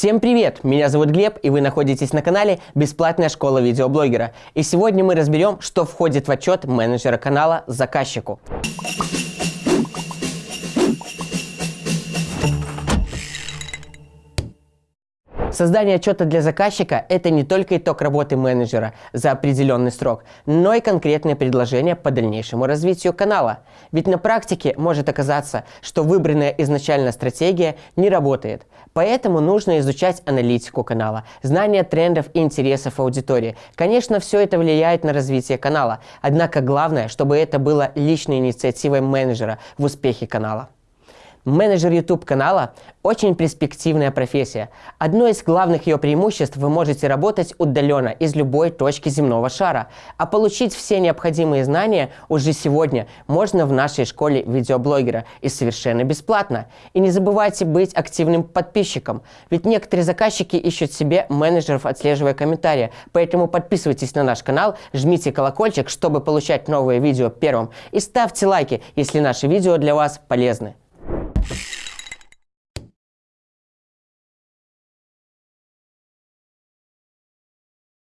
Всем привет! Меня зовут Глеб, и вы находитесь на канале «Бесплатная школа видеоблогера». И сегодня мы разберем, что входит в отчет менеджера канала заказчику. Создание отчета для заказчика – это не только итог работы менеджера за определенный срок, но и конкретное предложение по дальнейшему развитию канала. Ведь на практике может оказаться, что выбранная изначально стратегия не работает. Поэтому нужно изучать аналитику канала, знание трендов и интересов аудитории. Конечно, все это влияет на развитие канала, однако главное, чтобы это было личной инициативой менеджера в успехе канала. Менеджер YouTube канала – очень перспективная профессия. Одно из главных ее преимуществ – вы можете работать удаленно из любой точки земного шара, а получить все необходимые знания уже сегодня можно в нашей школе видеоблогера и совершенно бесплатно. И не забывайте быть активным подписчиком, ведь некоторые заказчики ищут себе менеджеров, отслеживая комментарии, поэтому подписывайтесь на наш канал, жмите колокольчик, чтобы получать новые видео первым, и ставьте лайки, если наши видео для вас полезны.